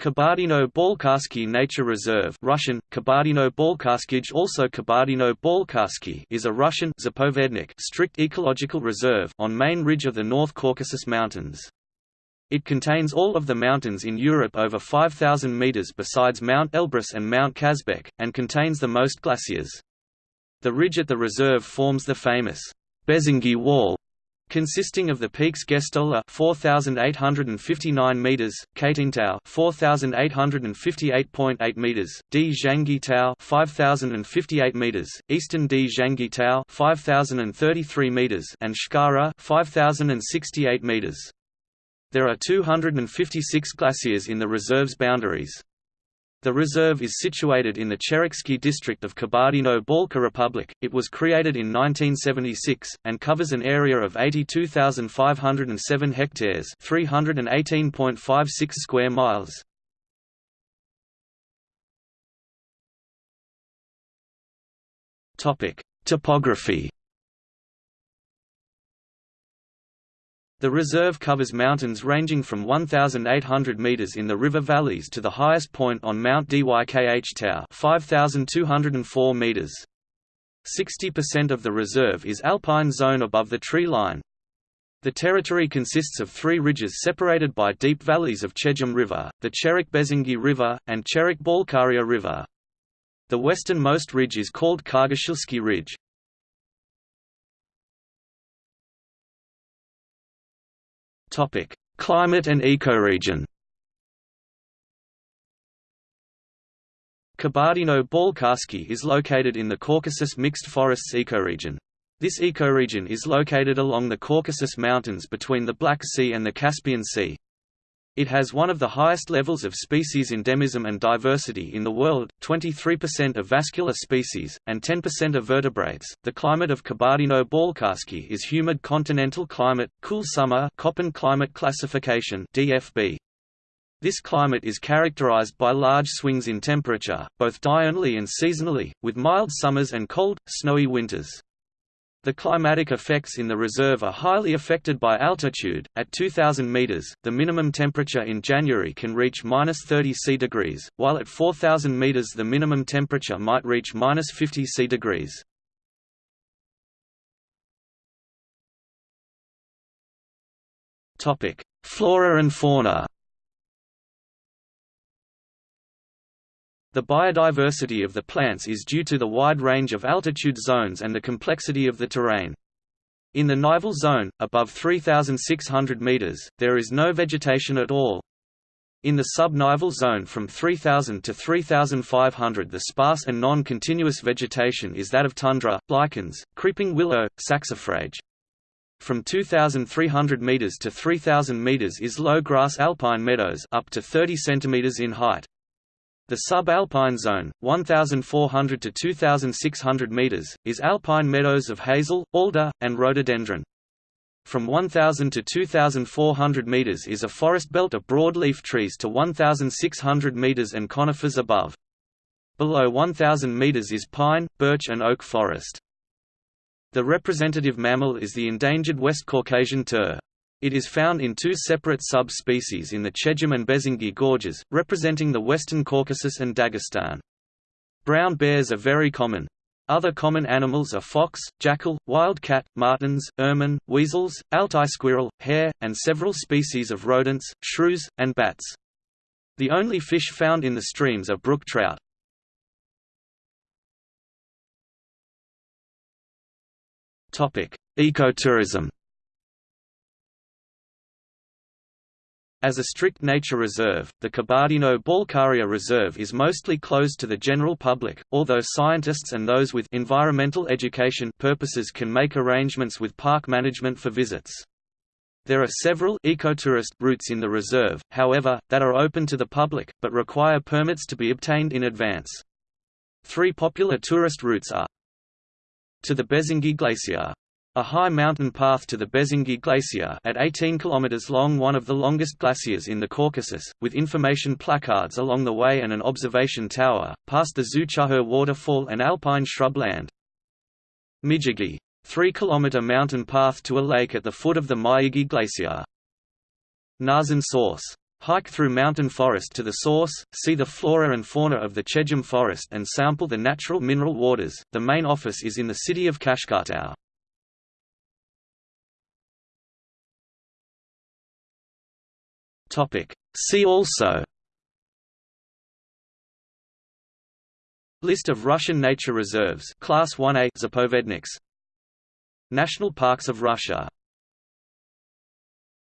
Kabardino-Balkarsky Nature Reserve Russian, Kabardino-Balkarskij also Kabardino-Balkarsky is a Russian Zapovednik strict ecological reserve on main ridge of the North Caucasus Mountains. It contains all of the mountains in Europe over 5,000 meters besides Mount Elbrus and Mount Kazbek, and contains the most glaciers. The ridge at the reserve forms the famous Bezengy Wall, consisting of the peaks Gestola 4859 meters, Katintau 4858.8 meters, Dzhangitau 5058 meters, Eastern Dzhangitau 5033 meters and Shkhara 5068 meters. There are 256 glaciers in the reserve's boundaries. The reserve is situated in the Chereksky district of Kabardino-Balkar Republic. It was created in 1976 and covers an area of 82,507 hectares, 318.56 square miles. Topic: Topography The reserve covers mountains ranging from 1,800 metres in the river valleys to the highest point on Mount Dykh Tau 5,204 metres. 60% of the reserve is alpine zone above the tree line. The territory consists of three ridges separated by deep valleys of Chegem River, the Cherek-Bezengy River, and Cherek-Balkaria River. The westernmost ridge is called Kargashilsky Ridge. Topic: Climate and ecoregion. Kabardino-Balkarsky is located in the Caucasus Mixed Forests ecoregion. This ecoregion is located along the Caucasus Mountains between the Black Sea and the Caspian Sea. It has one of the highest levels of species endemism and diversity in the world, 23% of vascular species, and 10% of vertebrates. The climate of Kabardino-Balkarsky is humid continental climate, cool summer Köppen climate classification DFB. This climate is characterized by large swings in temperature, both diurnally and seasonally, with mild summers and cold, snowy winters. The climatic effects in the reserve are highly affected by altitude. At 2000 meters, the minimum temperature in January can reach minus 30 C degrees, while at 4000 meters the minimum temperature might reach minus 50 C degrees. Topic: Flora and fauna. The biodiversity of the plants is due to the wide range of altitude zones and the complexity of the terrain. In the nival zone, above 3,600 meters, there is no vegetation at all. In the sub-nival zone from 3,000 to 3,500 the sparse and non-continuous vegetation is that of tundra, lichens, creeping willow, saxifrage. From 2,300 meters to 3,000 meters is low-grass alpine meadows up to 30 centimeters in height. The subalpine zone, 1,400 to 2,600 meters, is alpine meadows of hazel, alder, and rhododendron. From 1,000 to 2,400 meters is a forest belt of broadleaf trees to 1,600 meters and conifers above. Below 1,000 meters is pine, birch and oak forest. The representative mammal is the endangered West Caucasian tur. It is found in two separate sub-species in the Chegem and Bezengy gorges, representing the Western Caucasus and Dagestan. Brown bears are very common. Other common animals are fox, jackal, wildcat, martens, ermine, weasels, Altai squirrel, hare, and several species of rodents, shrews, and bats. The only fish found in the streams are brook trout. Ecotourism As a strict nature reserve, the Kabardino-Balkaria Reserve is mostly closed to the general public, although scientists and those with environmental education purposes can make arrangements with park management for visits. There are several ecotourist routes in the reserve, however, that are open to the public, but require permits to be obtained in advance. Three popular tourist routes are to the Bezengy Glacier a high mountain path to the Bezengy Glacier at 18 km long one of the longest glaciers in the Caucasus, with information placards along the way and an observation tower, past the Zuchahur waterfall and alpine shrubland. Mizhirgi. 3-kilometer mountain path to a lake at the foot of the Mizhirgi Glacier. Narzan Source. Hike through mountain forest to the source, see the flora and fauna of the Chegem forest and sample the natural mineral waters. The main office is in the city of Kashkhatau. Topic. See also List of Russian nature reserves Class 1A Zapovedniks National parks of Russia